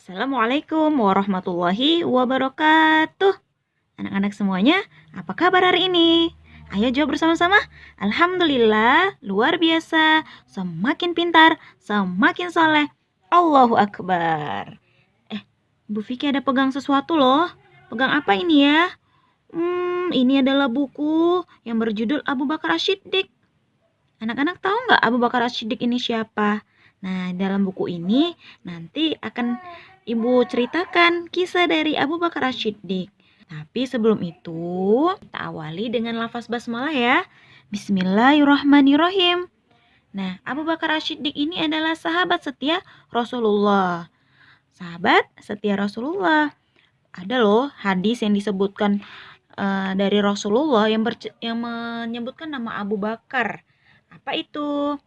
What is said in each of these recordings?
Assalamualaikum warahmatullahi wabarakatuh. Anak-anak semuanya, apa kabar hari ini? Ayo jawab bersama-sama. Alhamdulillah, luar biasa, semakin pintar, semakin soleh. Allahu Akbar. Eh, Bu Vicky ada pegang sesuatu loh. Pegang apa ini ya? Hmm, ini adalah buku yang berjudul Abu Bakar Asyiddiq. Anak-anak tahu nggak Abu Bakar Asyiddiq ini siapa? Nah, dalam buku ini nanti akan Ibu ceritakan kisah dari Abu Bakar Asyiddiq. Tapi sebelum itu, kita awali dengan lafaz basmalah ya. Bismillahirrahmanirrahim. Nah, Abu Bakar Asyiddiq ini adalah sahabat setia Rasulullah. Sahabat setia Rasulullah. Ada loh hadis yang disebutkan uh, dari Rasulullah yang, yang menyebutkan nama Abu Bakar. Apa itu?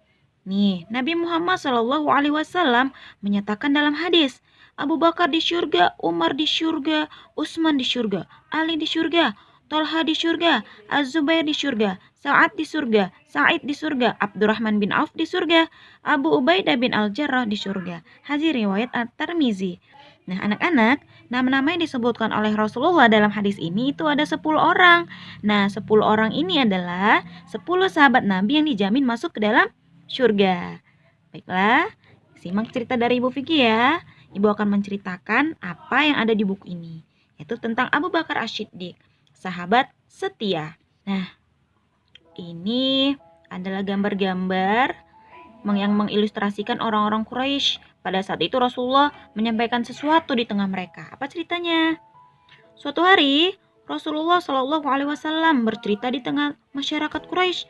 Nih, Nabi Muhammad Shallallahu Alaihi Wasallam menyatakan dalam hadis, Abu Bakar di surga, Umar di surga, Utsman di surga, Ali di surga, Tolha di surga, Az-Zubair di surga, Sa'ad di surga, Sa'id di surga, Abdurrahman bin Auf di surga, Abu Ubaidah bin Al-Jarrah di surga. Hadis riwayat At-Tirmizi. Nah, anak-anak, nama-nama yang disebutkan oleh Rasulullah dalam hadis ini itu ada 10 orang. Nah, 10 orang ini adalah 10 sahabat Nabi yang dijamin masuk ke dalam surga. Baiklah, simak cerita dari Ibu Vicky ya. Ibu akan menceritakan apa yang ada di buku ini, yaitu tentang Abu Bakar Asyiddiq, sahabat setia. Nah, ini adalah gambar-gambar yang mengilustrasikan orang-orang Quraisy. Pada saat itu Rasulullah menyampaikan sesuatu di tengah mereka. Apa ceritanya? Suatu hari, Rasulullah Shallallahu Alaihi Wasallam bercerita di tengah masyarakat Quraisy.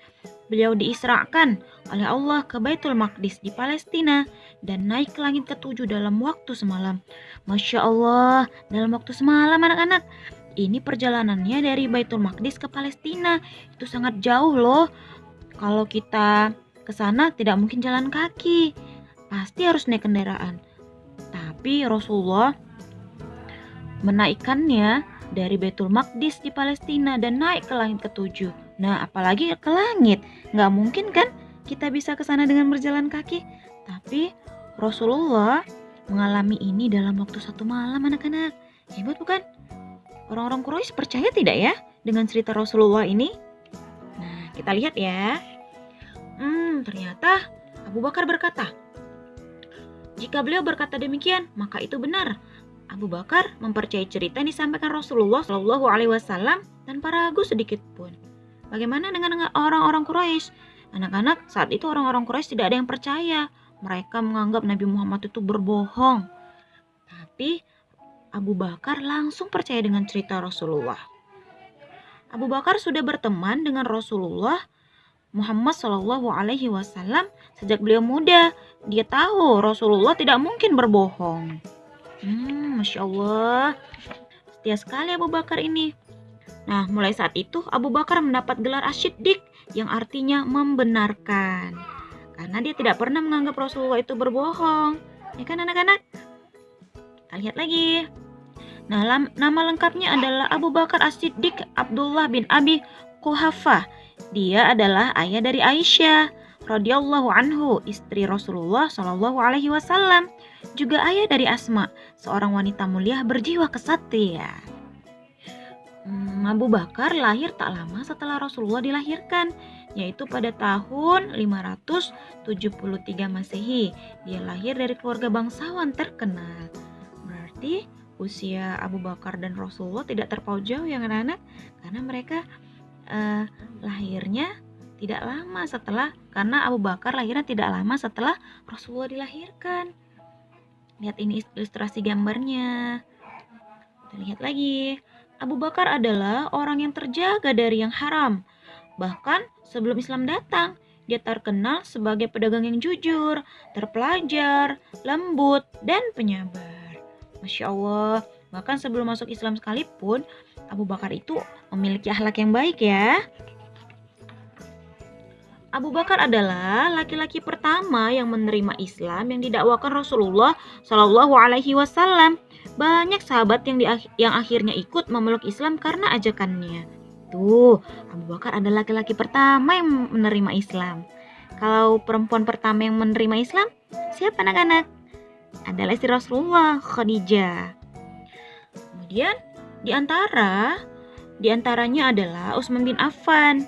Beliau diisrakan oleh Allah ke Baitul Maqdis di Palestina dan naik ke langit ketujuh dalam waktu semalam. Masya Allah, dalam waktu semalam anak-anak. Ini perjalanannya dari Baitul Maqdis ke Palestina. Itu sangat jauh loh. Kalau kita ke sana tidak mungkin jalan kaki. Pasti harus naik kendaraan. Tapi Rasulullah menaikkannya dari Betul Maqdis di Palestina dan naik ke langit ketujuh. Nah, apalagi ke langit. Nggak mungkin kan kita bisa ke sana dengan berjalan kaki. Tapi Rasulullah mengalami ini dalam waktu satu malam anak-anak. Hebat bukan? Orang-orang Quraisy percaya tidak ya dengan cerita Rasulullah ini? Nah, kita lihat ya. Hmm, ternyata Abu Bakar berkata, jika beliau berkata demikian, maka itu benar. Abu Bakar mempercayai cerita yang disampaikan Rasulullah Shallallahu Alaihi Wasallam tanpa ragu sedikit pun. Bagaimana dengan orang-orang Quraisy? Anak-anak saat itu orang-orang Quraisy tidak ada yang percaya. Mereka menganggap Nabi Muhammad itu berbohong. Tapi Abu Bakar langsung percaya dengan cerita Rasulullah. Abu Bakar sudah berteman dengan Rasulullah Muhammad Shallallahu Alaihi Wasallam sejak beliau muda. Dia tahu Rasulullah tidak mungkin berbohong. Hmm, Masya Allah. Setia sekali Abu Bakar ini. Nah, mulai saat itu Abu Bakar mendapat gelar Asyiddiq yang artinya membenarkan. Karena dia tidak pernah menganggap Rasulullah itu berbohong. Ya kan anak-anak? Kita lihat lagi. Nah, nama lengkapnya adalah Abu Bakar As-Siddiq Abdullah bin Abi Kuhafah. Dia adalah ayah dari Aisyah radhiyallahu anhu, istri Rasulullah Shallallahu alaihi wasallam juga ayah dari Asma, seorang wanita mulia berjiwa kesatria. Abu Bakar lahir tak lama setelah Rasulullah dilahirkan, yaitu pada tahun 573 Masehi. Dia lahir dari keluarga bangsawan terkenal. Berarti usia Abu Bakar dan Rasulullah tidak terpaut jauh ya anak-anak, karena mereka uh, lahirnya tidak lama setelah karena Abu Bakar lahirnya tidak lama setelah Rasulullah dilahirkan. Lihat ini ilustrasi gambarnya. Kita lihat lagi. Abu Bakar adalah orang yang terjaga dari yang haram. Bahkan sebelum Islam datang, dia terkenal sebagai pedagang yang jujur, terpelajar, lembut, dan penyabar. Masya Allah, bahkan sebelum masuk Islam sekalipun, Abu Bakar itu memiliki akhlak yang baik ya. Abu Bakar adalah laki-laki pertama yang menerima Islam yang didakwakan Rasulullah Shallallahu Alaihi Wasallam. Banyak sahabat yang di, yang akhirnya ikut memeluk Islam karena ajakannya. Tuh, Abu Bakar adalah laki-laki pertama yang menerima Islam. Kalau perempuan pertama yang menerima Islam, siapa anak-anak? adalah istri Rasulullah, Khadijah. Kemudian di antara di antaranya adalah Utsman bin Affan.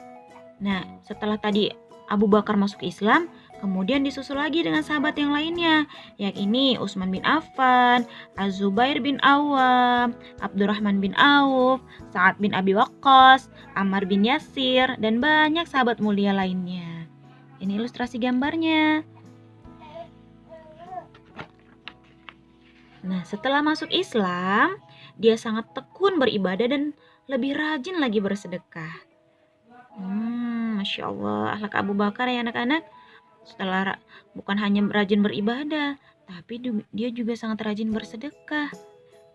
Nah, setelah tadi Abu Bakar masuk Islam, kemudian disusul lagi dengan sahabat yang lainnya, yakni Utsman bin Affan, Az-Zubair bin Awam, Abdurrahman bin Auf, Sa'ad bin Abi Waqqas, Ammar bin Yasir, dan banyak sahabat mulia lainnya. Ini ilustrasi gambarnya. Nah, setelah masuk Islam, dia sangat tekun beribadah dan lebih rajin lagi bersedekah. Hmm, Masya Allah, akhlak Abu Bakar ya anak-anak. Setelah bukan hanya rajin beribadah, tapi dia juga sangat rajin bersedekah.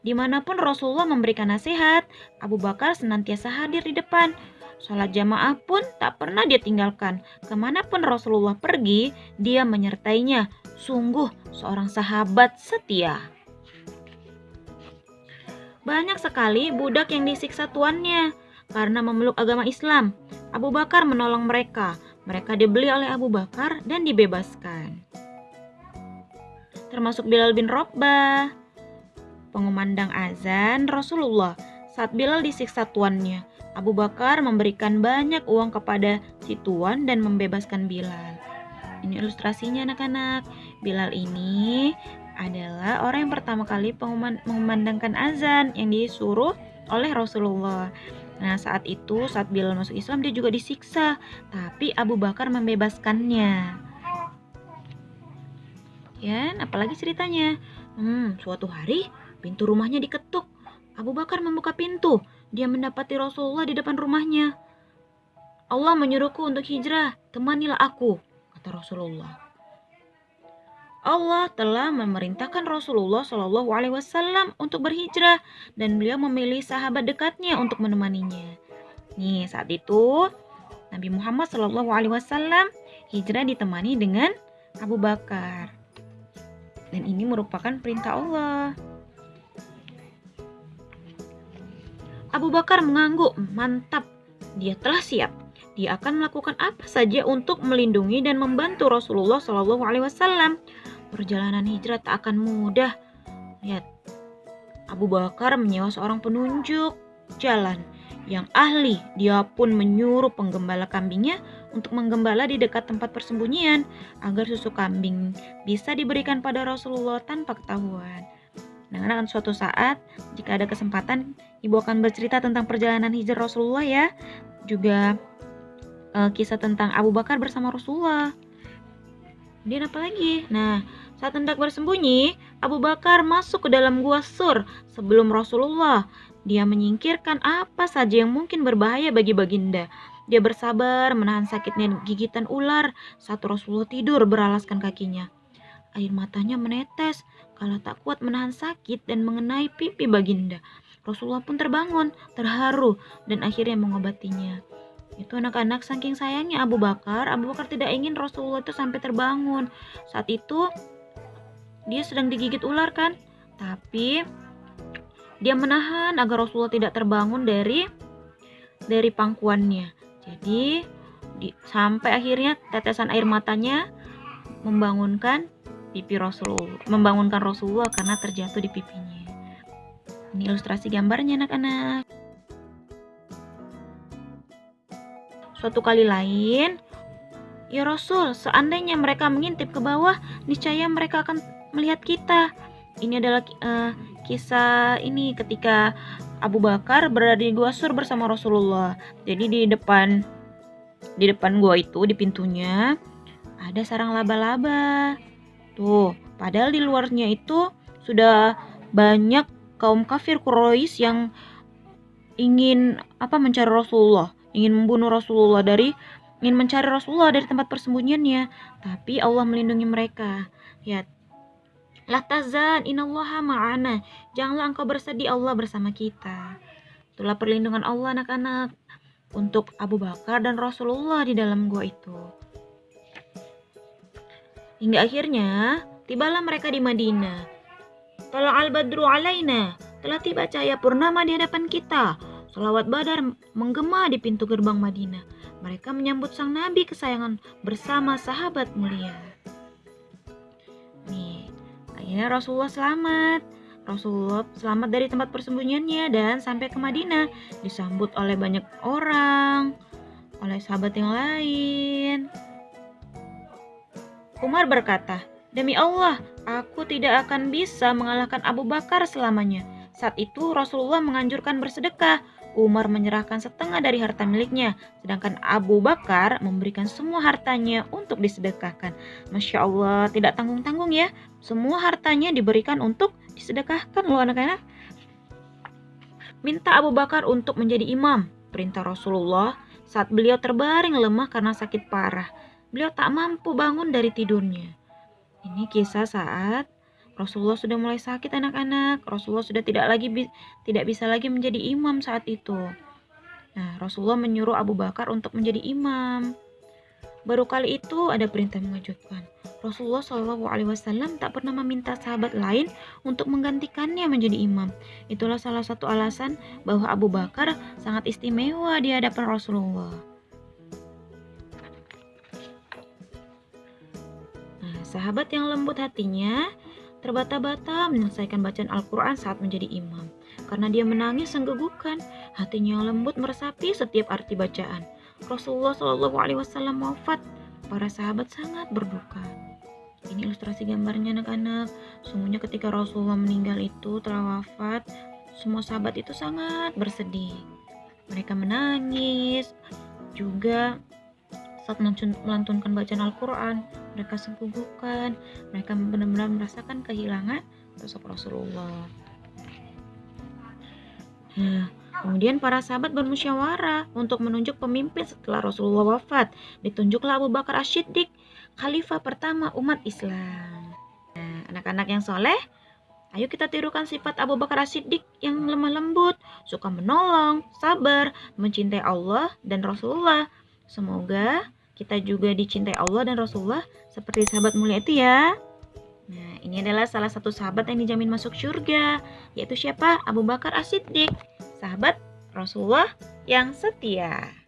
Di mana pun Rasulullah memberikan nasihat, Abu Bakar senantiasa hadir di depan. Sholat jamaah pun tak pernah dia tinggalkan. Ke mana pun Rasulullah pergi, dia menyertainya. Sungguh seorang sahabat setia. Banyak sekali budak yang disiksa tuannya karena memeluk agama Islam. Abu Bakar menolong mereka. Mereka dibeli oleh Abu Bakar dan dibebaskan. Termasuk Bilal bin Robah, pengumandang azan Rasulullah. Saat Bilal disiksa tuannya, Abu Bakar memberikan banyak uang kepada si tuan dan membebaskan Bilal. Ini ilustrasinya anak-anak. Bilal ini adalah orang yang pertama kali mengumandangkan azan yang disuruh oleh Rasulullah. Nah, saat itu saat Bilal masuk Islam dia juga disiksa, tapi Abu Bakar membebaskannya. Ya, apalagi ceritanya? Hmm, suatu hari pintu rumahnya diketuk. Abu Bakar membuka pintu. Dia mendapati Rasulullah di depan rumahnya. Allah menyuruhku untuk hijrah, temanilah aku, kata Rasulullah. Allah telah memerintahkan Rasulullah Shallallahu Alaihi Wasallam untuk berhijrah dan beliau memilih sahabat dekatnya untuk menemaninya. Nih saat itu Nabi Muhammad Shallallahu Alaihi Wasallam hijrah ditemani dengan Abu Bakar dan ini merupakan perintah Allah. Abu Bakar mengangguk, mantap, dia telah siap. Dia akan melakukan apa saja untuk melindungi dan membantu Rasulullah Shallallahu Alaihi Wasallam Perjalanan hijrah tak akan mudah. Lihat, Abu Bakar menyewa seorang penunjuk jalan yang ahli. Dia pun menyuruh penggembala kambingnya untuk menggembala di dekat tempat persembunyian agar susu kambing bisa diberikan pada Rasulullah tanpa ketahuan. Nah, akan suatu saat jika ada kesempatan, ibu akan bercerita tentang perjalanan hijrah Rasulullah ya, juga uh, kisah tentang Abu Bakar bersama Rasulullah. Kemudian apa lagi? Nah, saat hendak bersembunyi, Abu Bakar masuk ke dalam gua sur sebelum Rasulullah. Dia menyingkirkan apa saja yang mungkin berbahaya bagi baginda. Dia bersabar menahan sakitnya gigitan ular saat Rasulullah tidur beralaskan kakinya. Air matanya menetes kalau tak kuat menahan sakit dan mengenai pipi baginda. Rasulullah pun terbangun, terharu, dan akhirnya mengobatinya. Itu anak-anak saking sayangnya Abu Bakar, Abu Bakar tidak ingin Rasulullah itu sampai terbangun. Saat itu dia sedang digigit ular kan? Tapi dia menahan agar Rasulullah tidak terbangun dari dari pangkuannya. Jadi di, sampai akhirnya tetesan air matanya membangunkan pipi Rasulullah, membangunkan Rasulullah karena terjatuh di pipinya. Ini ilustrasi gambarnya anak-anak. Suatu kali lain, Ya Rasul, seandainya mereka mengintip ke bawah, niscaya mereka akan melihat kita. Ini adalah uh, kisah ini ketika Abu Bakar berada di gua sur bersama Rasulullah. Jadi di depan di depan gua itu di pintunya ada sarang laba-laba. Tuh, padahal di luarnya itu sudah banyak kaum kafir Quraisy yang ingin apa mencari Rasulullah ingin membunuh Rasulullah dari ingin mencari Rasulullah dari tempat persembunyiannya, tapi Allah melindungi mereka. Ya, La tazan inallaha ma'ana. Janganlah engkau bersedih Allah bersama kita. Itulah perlindungan Allah anak-anak untuk Abu Bakar dan Rasulullah di dalam gua itu. Hingga akhirnya tibalah mereka di Madinah. Tala al-badru alaina. Telah tiba cahaya purnama di hadapan kita. Salawat Badar menggema di pintu gerbang Madinah. Mereka menyambut sang nabi kesayangan bersama sahabat mulia. Nih, Akhirnya Rasulullah selamat. Rasulullah selamat dari tempat persembunyiannya dan sampai ke Madinah disambut oleh banyak orang, oleh sahabat yang lain. Umar berkata, "Demi Allah, aku tidak akan bisa mengalahkan Abu Bakar selamanya." Saat itu Rasulullah menganjurkan bersedekah. Umar menyerahkan setengah dari harta miliknya, sedangkan Abu Bakar memberikan semua hartanya untuk disedekahkan. Masya Allah, tidak tanggung-tanggung ya. Semua hartanya diberikan untuk disedekahkan loh anak-anak. Minta Abu Bakar untuk menjadi imam, perintah Rasulullah saat beliau terbaring lemah karena sakit parah. Beliau tak mampu bangun dari tidurnya. Ini kisah saat Rasulullah sudah mulai sakit anak-anak. Rasulullah sudah tidak lagi tidak bisa lagi menjadi imam saat itu. Nah, Rasulullah menyuruh Abu Bakar untuk menjadi imam. Baru kali itu ada perintah mengejutkan. Rasulullah Shallallahu Alaihi Wasallam tak pernah meminta sahabat lain untuk menggantikannya menjadi imam. Itulah salah satu alasan bahwa Abu Bakar sangat istimewa di hadapan Rasulullah. Nah, sahabat yang lembut hatinya terbata-bata menyelesaikan bacaan Al-Quran saat menjadi imam. Karena dia menangis senggegukan, hatinya lembut meresapi setiap arti bacaan. Rasulullah Shallallahu Alaihi Wasallam wafat, para sahabat sangat berduka. Ini ilustrasi gambarnya anak-anak. Sungguhnya ketika Rasulullah meninggal itu telah wafat, semua sahabat itu sangat bersedih. Mereka menangis, juga saat melantunkan bacaan Al-Quran, mereka senggugukan, mereka benar-benar merasakan kehilangan sosok Rasulullah. Nah, kemudian para sahabat bermusyawarah untuk menunjuk pemimpin setelah Rasulullah wafat. Ditunjuklah Abu Bakar Ash-Shiddiq, khalifah pertama umat Islam. Nah, anak-anak yang soleh, ayo kita tirukan sifat Abu Bakar As-Siddiq yang lemah lembut, suka menolong, sabar, mencintai Allah dan Rasulullah. Semoga kita juga dicintai Allah dan Rasulullah seperti sahabat mulia itu ya. Nah, ini adalah salah satu sahabat yang dijamin masuk surga, yaitu siapa? Abu Bakar As-Siddiq, sahabat Rasulullah yang setia.